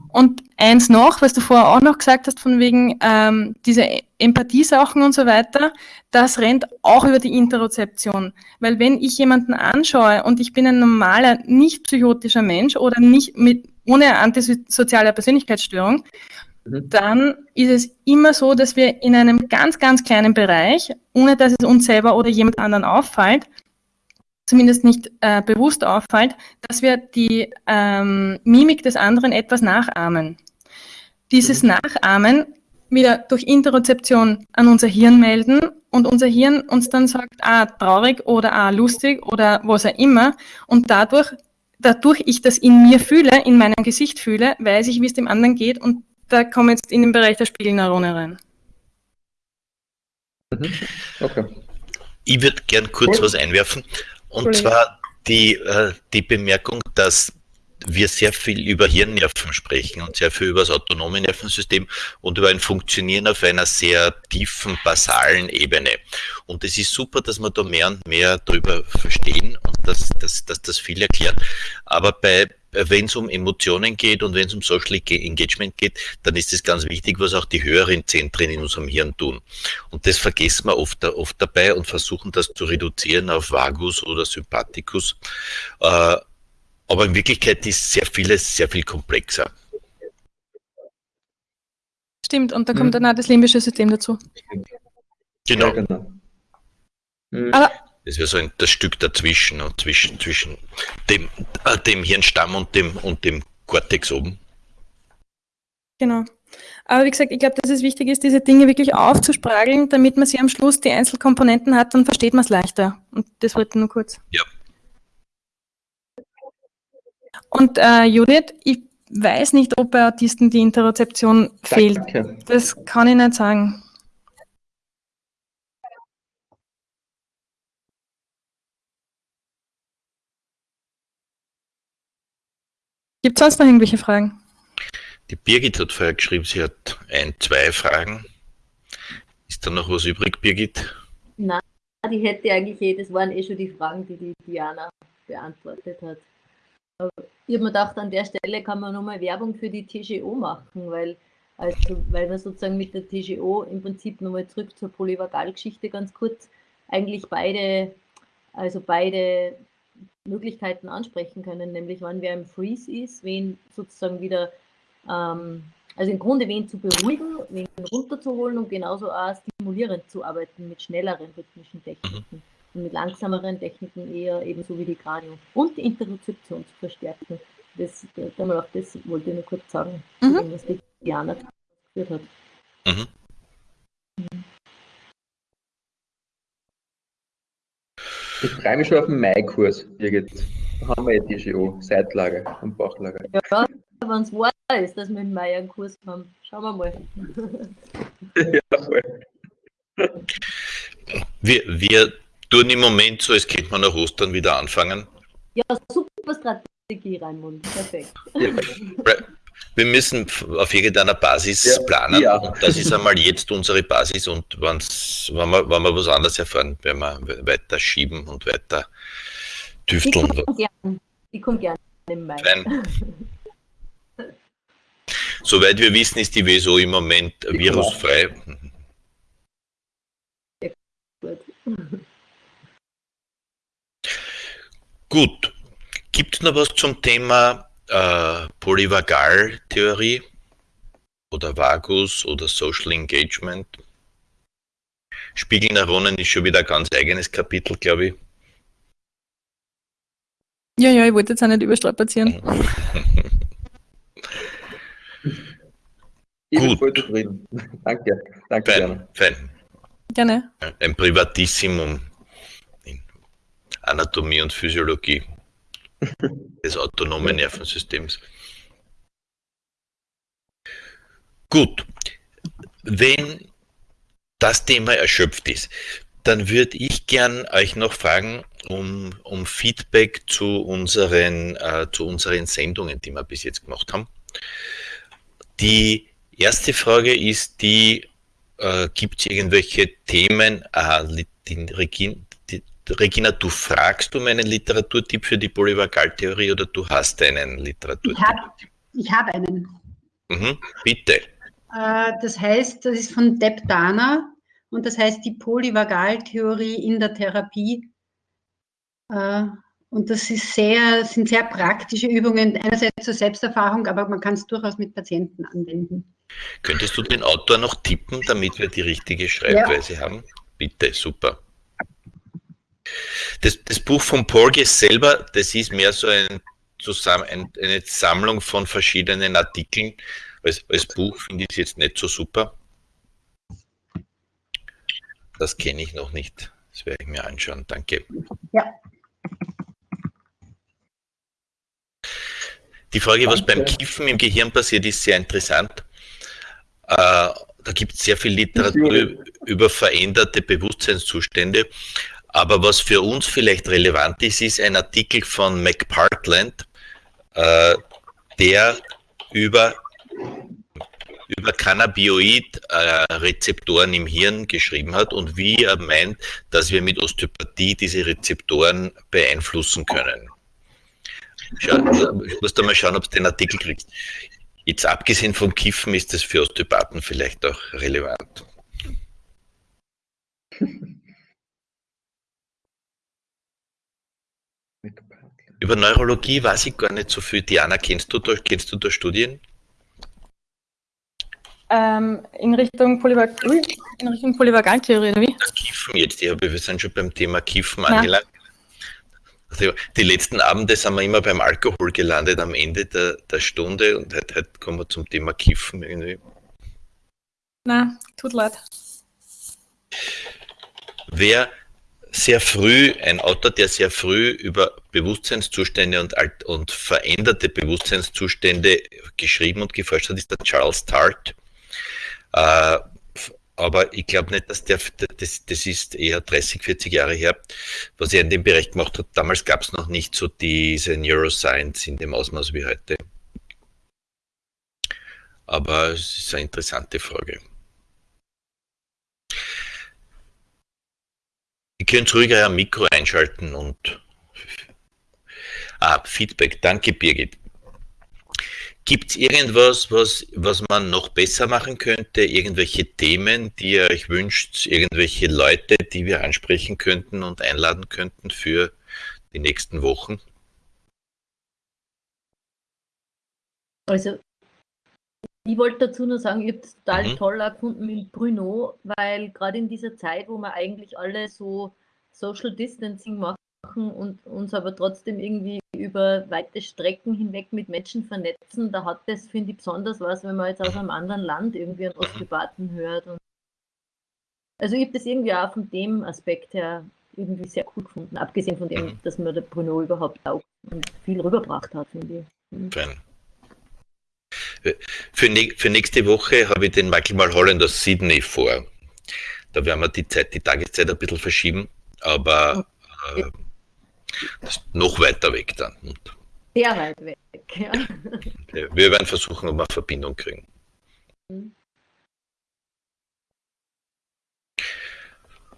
Und eins noch, was du vorher auch noch gesagt hast, von wegen ähm, diese Empathiesachen und so weiter, das rennt auch über die Interozeption. Weil wenn ich jemanden anschaue und ich bin ein normaler, nicht psychotischer Mensch oder nicht mit, ohne antisoziale Persönlichkeitsstörung, Mhm. dann ist es immer so, dass wir in einem ganz, ganz kleinen Bereich, ohne dass es uns selber oder jemand anderen auffällt, zumindest nicht äh, bewusst auffällt, dass wir die ähm, Mimik des anderen etwas nachahmen. Dieses mhm. Nachahmen wieder durch Interozeption an unser Hirn melden und unser Hirn uns dann sagt, ah, traurig oder ah, lustig oder was auch immer. Und dadurch, dadurch ich das in mir fühle, in meinem Gesicht fühle, weiß ich, wie es dem anderen geht und da kommen wir jetzt in den Bereich der Spiegelneurone rein. Mhm. Okay. Ich würde gern kurz was einwerfen. Und zwar die, äh, die Bemerkung, dass wir sehr viel über Hirnnerven sprechen und sehr viel über das autonome Nervensystem und über ein Funktionieren auf einer sehr tiefen, basalen Ebene. Und es ist super, dass wir da mehr und mehr darüber verstehen und dass, dass, dass das viel erklärt. Aber bei, wenn es um Emotionen geht und wenn es um Social Engagement geht, dann ist es ganz wichtig, was auch die höheren Zentren in unserem Hirn tun. Und das vergessen wir oft, oft dabei und versuchen das zu reduzieren auf Vagus oder Sympathikus. Äh, aber in Wirklichkeit ist sehr vieles sehr viel komplexer. Stimmt, und da kommt hm. dann auch das limbische System dazu. Genau. Ja, genau. Hm. Aber das wäre so ein, das Stück dazwischen, und zwischen, zwischen dem, äh, dem Hirnstamm und dem, und dem Cortex oben. Genau. Aber wie gesagt, ich glaube, dass es wichtig ist, diese Dinge wirklich aufzusprageln, damit man sie am Schluss die Einzelkomponenten hat, dann versteht man es leichter. Und das wollte ich nur kurz. Ja. Und äh, Judith, ich weiß nicht, ob bei Autisten die Interozeption fehlt. Das kann ich nicht sagen. Gibt es sonst noch irgendwelche Fragen? Die Birgit hat vorher geschrieben, sie hat ein, zwei Fragen. Ist da noch was übrig, Birgit? Nein, die hätte eigentlich eh, das waren eh schon die Fragen, die die Diana beantwortet hat. Ich habe mir gedacht, an der Stelle kann man nochmal Werbung für die TGO machen, weil, also, weil wir sozusagen mit der TGO im Prinzip nochmal zurück zur Polyvagalgeschichte ganz kurz eigentlich beide, also beide Möglichkeiten ansprechen können, nämlich wann wer im Freeze ist, wen sozusagen wieder, ähm, also im Grunde wen zu beruhigen, wen runterzuholen und genauso auch stimulierend zu arbeiten mit schnelleren rhythmischen Techniken mhm. Mit langsameren Techniken eher ebenso wie die Kranio und die Interozeption zu verstärken. Das, das wollte ich nur kurz sagen, mhm. was die Diana geführt hat. Mhm. mhm. Ich freue mich schon auf den Mai-Kurs, Birgit. Da haben wir ja TGO, Seitlager und Bauchlager. Ja, wenn es wahr ist, dass wir im Mai einen Kurs haben. Schauen wir mal. ja, voll. Wir, wir tun im Moment so, als könnte man nach Ostern wieder anfangen. Ja, super Strategie, Raimund. Perfekt. Ja wir müssen auf irgendeiner Basis ja, planen. Ja. Und das ist einmal jetzt unsere Basis. Und wenn's, wenn, wir, wenn wir was anderes erfahren, werden wir weiter schieben und weiter tüfteln. Ich komme gerne komm gern im Mai. Nein. Soweit wir wissen, ist die WSO im Moment virusfrei. Gut. Gibt es noch was zum Thema äh, Polyvagal-Theorie oder Vagus oder Social Engagement. Spiegelneuronen ist schon wieder ein ganz eigenes Kapitel, glaube ich. Ja, ja, ich wollte jetzt auch nicht überstrapazieren. ich Gut. bin voll zufrieden. Danke. Danke, fein, fein. Gerne. Ein Privatissimum Anatomie und Physiologie des autonomen Nervensystems. Gut, wenn das Thema erschöpft ist, dann würde ich gern euch noch fragen um, um Feedback zu unseren, äh, zu unseren Sendungen, die wir bis jetzt gemacht haben. Die erste Frage ist die, äh, gibt es irgendwelche Themen, äh, die, Regina, du fragst um einen Literaturtipp für die Polyvagaltheorie oder du hast einen Literaturtipp? Ich habe ich hab einen. Mhm, bitte. Äh, das heißt, das ist von Deb Dana und das heißt die Polyvagaltheorie in der Therapie. Äh, und das ist sehr, sind sehr praktische Übungen, einerseits zur Selbsterfahrung, aber man kann es durchaus mit Patienten anwenden. Könntest du den Autor noch tippen, damit wir die richtige Schreibweise ja. haben? Bitte, super. Das, das Buch von Porges selber, das ist mehr so ein, zusammen, eine Sammlung von verschiedenen Artikeln. Als, als Buch finde ich es jetzt nicht so super. Das kenne ich noch nicht. Das werde ich mir anschauen. Danke. Ja. Die Frage, was Danke. beim Kiffen im Gehirn passiert, ist sehr interessant. Äh, da gibt es sehr viel Literatur über veränderte Bewusstseinszustände. Aber was für uns vielleicht relevant ist, ist ein Artikel von McPartland, äh, der über, über Cannabinoid-Rezeptoren im Hirn geschrieben hat und wie er meint, dass wir mit Osteopathie diese Rezeptoren beeinflussen können. Schau, ich muss da mal schauen, ob du den Artikel kriegst. Jetzt abgesehen vom Kiffen ist das für Osteopathen vielleicht auch relevant. Über Neurologie weiß ich gar nicht so viel. Diana, kennst du da, kennst du da Studien? Ähm, in Richtung Polyvag Ui, in Richtung Polyvagaltheorie, oder wie? Kiffen jetzt, ja, wir sind schon beim Thema Kiffen Ja. angelangt. Also die letzten Abende sind wir immer beim Alkohol gelandet am Ende der, der Stunde und heute, heute kommen wir zum Thema Kiffen irgendwie. Na, tut leid. Wer sehr früh, ein Autor, der sehr früh über Bewusstseinszustände und, alt, und veränderte Bewusstseinszustände geschrieben und geforscht hat, ist der Charles Tart. Äh, aber ich glaube nicht, dass der, das, das ist eher 30, 40 Jahre her, was er in dem Bereich gemacht hat. Damals gab es noch nicht so diese Neuroscience in dem Ausmaß wie heute. Aber es ist eine interessante Frage. Ihr könnt ruhiger ein Mikro einschalten und ah, Feedback. Danke, Birgit. Gibt es irgendwas, was, was man noch besser machen könnte? Irgendwelche Themen, die ihr euch wünscht? Irgendwelche Leute, die wir ansprechen könnten und einladen könnten für die nächsten Wochen? Also, ich wollte dazu nur sagen, ich habe es total Mhm. toll gefunden mit Bruno, weil gerade in dieser Zeit, wo wir eigentlich alle so Social Distancing machen und uns aber trotzdem irgendwie über weite Strecken hinweg mit Menschen vernetzen, da hat das, finde ich, besonders was, wenn man jetzt aus einem anderen Land irgendwie einen Osteopathen hört. Und also ich habe das irgendwie auch von dem Aspekt her irgendwie sehr cool gefunden, abgesehen von dem, Mhm. dass mir der Bruno überhaupt auch viel rübergebracht hat, finde ich. Fein. Für, ne für nächste Woche habe ich den Michael Mulholland aus Sydney vor. Da werden wir die Zeit, die Tageszeit ein bisschen verschieben, aber äh, das ist noch weiter weg dann. Sehr weit weg, ja. wir wir werden versuchen, ob wir eine Verbindung kriegen. Mhm.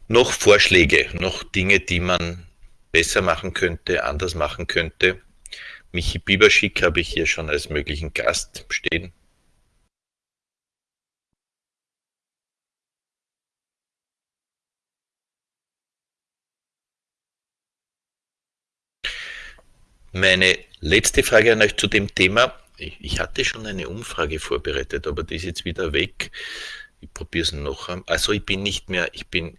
Noch Vorschläge, noch Dinge, die man besser machen könnte, anders machen könnte. Michi Biberschick habe ich hier schon als möglichen Gast stehen. Meine letzte Frage an euch zu dem Thema. Ich, hatte schon eine Umfrage vorbereitet, aber die ist jetzt wieder weg. Ich probiere es noch. Also ich bin nicht mehr, ich bin,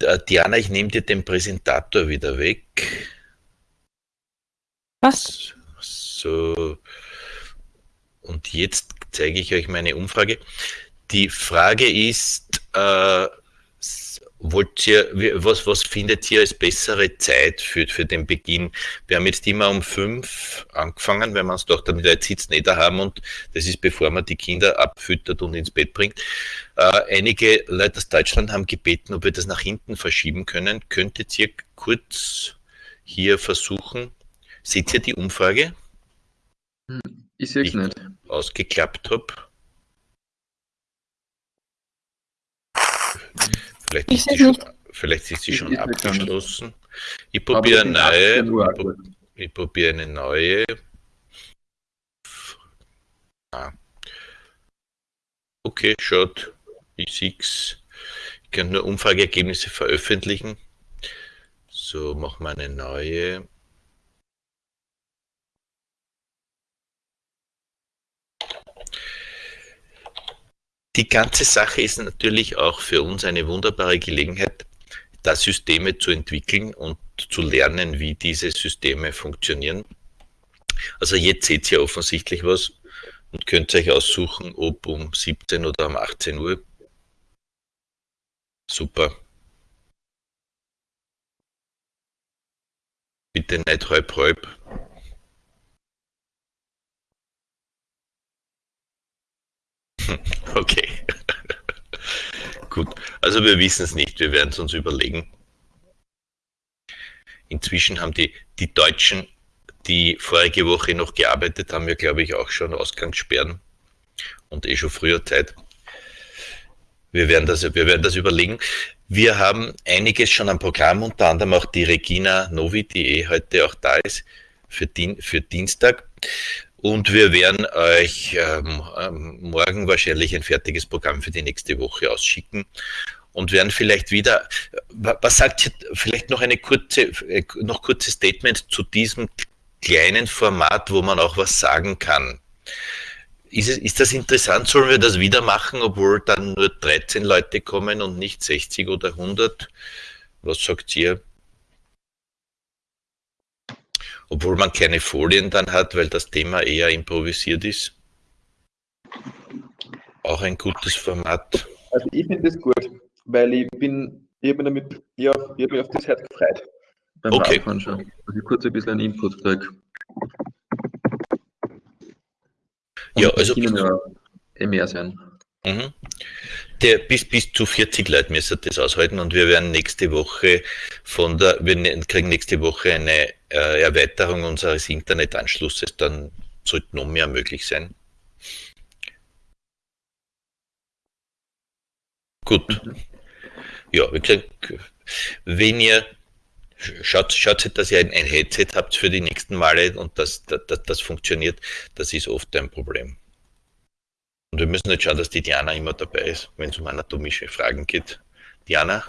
äh, Diana, ich nehme dir den Präsentator wieder weg. Was? So. Und jetzt zeige ich euch meine Umfrage. Die Frage ist, äh, wollt ihr, was, was findet ihr als bessere Zeit für, für den Beginn? Wir haben jetzt immer um fünf angefangen, weil wir uns doch damit jetzt sitzen nicht da haben und das ist bevor man die Kinder abfüttert und ins Bett bringt. Äh, einige Leute aus Deutschland haben gebeten, ob wir das nach hinten verschieben können. Könntet ihr kurz hier versuchen? Seht ihr die Umfrage? Ich sehe es Ich- nicht. ausgeklappt habe. Vielleicht Ich ist, sie schon, vielleicht ist sie Ich- schon ich abgeschlossen. Ich probiere es eine 18 neue. Ich, ich probiere eine neue. Ah. Okay, schaut. Ich sehe Ich kann nur Umfrageergebnisse veröffentlichen. So, machen wir eine neue. Die ganze Sache ist natürlich auch für uns eine wunderbare Gelegenheit, da Systeme zu entwickeln und zu lernen, wie diese Systeme funktionieren. Also jetzt seht ihr offensichtlich was und könnt euch aussuchen, ob um 17 oder um 18 Uhr. Super. Bitte nicht halb halb. Okay. Gut, also wir wissen es nicht, wir werden es uns überlegen. Inzwischen haben die, die Deutschen, die vorige Woche noch gearbeitet haben, ja glaube ich auch schon Ausgangssperren und eh schon früher Zeit. Wir werden das, wir werden das überlegen. Wir haben einiges schon am Programm, unter anderem auch die Regina Novi, die eh heute auch da ist, für, Dien, für Dienstag. Und wir werden euch ähm, ähm morgen wahrscheinlich ein fertiges Programm für die nächste Woche ausschicken und werden vielleicht wieder, was sagt ihr, vielleicht noch eine kurze, äh, noch kurzes Statement zu diesem kleinen Format, wo man auch was sagen kann. Ist, es, ist das interessant? Sollen wir das wieder machen, obwohl dann nur 13 Leute kommen und nicht 60 oder 100? Was sagt ihr? Obwohl man keine Folien dann hat, weil das Thema eher improvisiert ist. Auch ein gutes Format. Also ich finde das gut, weil ich bin, ich habe mich, damit, ja, ich hab mich auf das heute gefreut. Beim okay. Radfahren schon. Dass ich kurz ein bisschen einen Input kriege. Ja, also. Ja eh mehr sein. Mhm. Der, bis, bis zu 40 Leute müssen das aushalten und wir werden nächste Woche von der, wir ne, kriegen nächste Woche eine äh, Erweiterung unseres Internetanschlusses, dann sollte noch mehr möglich sein. Gut. Ja, wie gesagt, wenn ihr schaut, schaut dass ihr ein, ein, Headset habt für die nächsten Male und das, das, das funktioniert, das ist oft ein Problem. Und wir müssen jetzt schauen, dass die Diana immer dabei ist, wenn es um anatomische Fragen geht. Diana,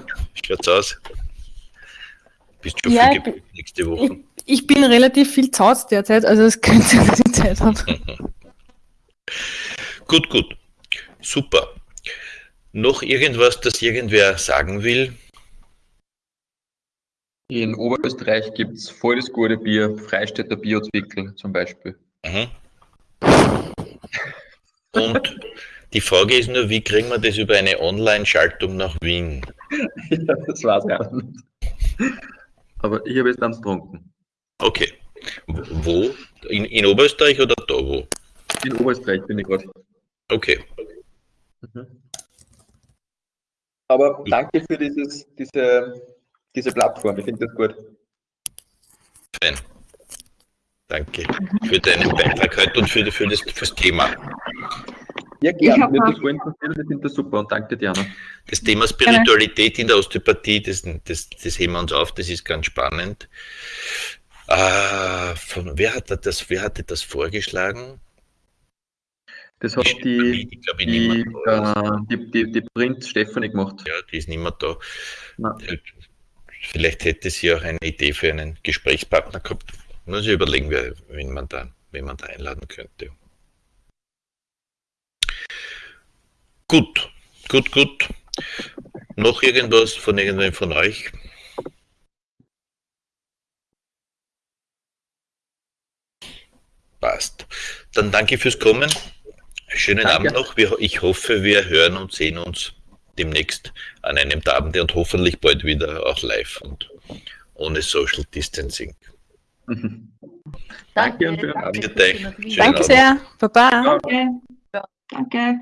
schaut's aus? Bist du schon ja, viel gebucht nächste Woche? Ich, ich, bin relativ viel Zauz derzeit, also es könnte dass ich Zeit habe. gut, gut. Super. Noch irgendwas, das irgendwer sagen will? In Oberösterreich gibt es voll das gute Bier, Freistädter Biozwickel zum Beispiel. Mhm. Und die Frage ist nur, wie kriegen wir das über eine Online-Schaltung nach Wien? ja, das war's ja. Aber ich habe jetzt dann getrunken. Okay. Wo? In, in Oberösterreich oder da wo? In Oberösterreich bin ich gerade. Okay. Mhm. Aber danke für dieses, diese, diese Plattform. Ich finde das gut. Fein. Danke für deinen Beitrag heute und für, für, das, für das Thema. Ja, gerne. Mir das voll interessiert ich finde das super und danke, Diana. Das Thema Spiritualität in der Osteopathie, das, das, das heben wir uns auf, das ist ganz spannend. Äh, von, wer, hat das, wer hatte das vorgeschlagen? Das hat die, die, die, die, äh, die, die, die Print Stefanie gemacht. Ja, die ist nicht mehr da. Nein. Vielleicht hätte sie auch eine Idee für einen Gesprächspartner gehabt. Muss ich überlegen, wen man da, wen man da einladen könnte. Gut, gut, gut. Noch irgendwas von irgendwem von euch? Passt. Dann danke fürs Kommen. Schönen danke. Abend noch. Ich hoffe, wir hören und sehen uns demnächst an einem Abend und hoffentlich bald wieder auch live und ohne Social Distancing. Danke. Danke, Danke sehr. Baba. Danke. Danke.